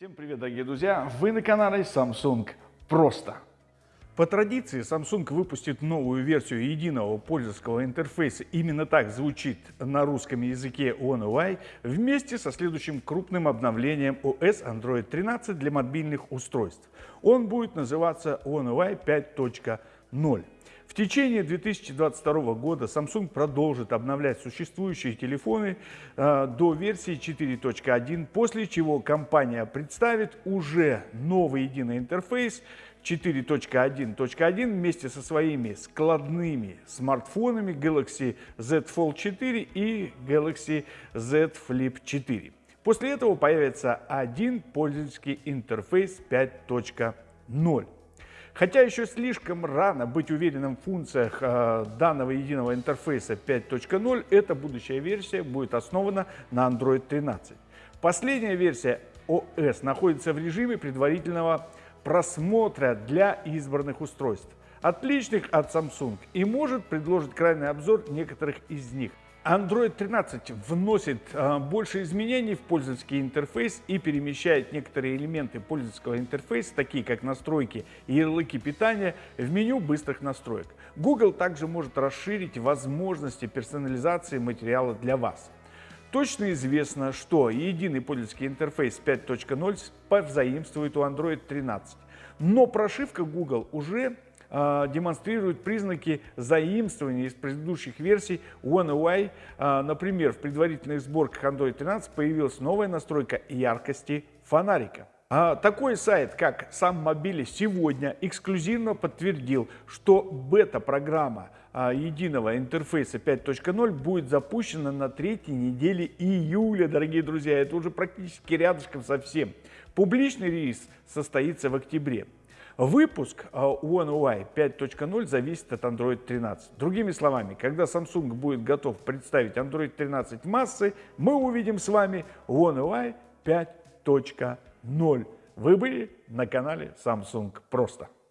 Всем привет, дорогие друзья! Вы на канале Samsung Просто. По традиции Samsung выпустит новую версию единого пользовательского интерфейса. Именно так звучит на русском языке One UI вместе со следующим крупным обновлением OS Android 13 для мобильных устройств. Он будет называться One UI 5.0. В течение 2022 года Samsung продолжит обновлять существующие телефоны э, до версии 4.1, после чего компания представит уже новый единый интерфейс 4.1.1 вместе со своими складными смартфонами Galaxy Z Fold 4 и Galaxy Z Flip 4. После этого появится один пользовательский интерфейс 5.0. Хотя еще слишком рано быть уверенным в функциях э, данного единого интерфейса 5.0, эта будущая версия будет основана на Android 13. Последняя версия OS находится в режиме предварительного просмотра для избранных устройств, отличных от Samsung, и может предложить крайний обзор некоторых из них. Android 13 вносит э, больше изменений в пользовательский интерфейс и перемещает некоторые элементы пользовательского интерфейса, такие как настройки и ярлыки питания, в меню быстрых настроек. Google также может расширить возможности персонализации материала для вас. Точно известно, что единый пользовательский интерфейс 5.0 позаимствует у Android 13, но прошивка Google уже э, демонстрирует признаки заимствования из предыдущих версий One UI. Э, например, в предварительных сборках Android 13 появилась новая настройка яркости фонарика. А такой сайт, как сам Мобили, сегодня эксклюзивно подтвердил, что бета-программа единого интерфейса 5.0 будет запущена на третьей неделе июля, дорогие друзья. Это уже практически рядышком совсем. Публичный релиз состоится в октябре. Выпуск One UI 5.0 зависит от Android 13. Другими словами, когда Samsung будет готов представить Android 13 в массы, мы увидим с вами One UI 5.0. Вы были на канале Samsung Просто.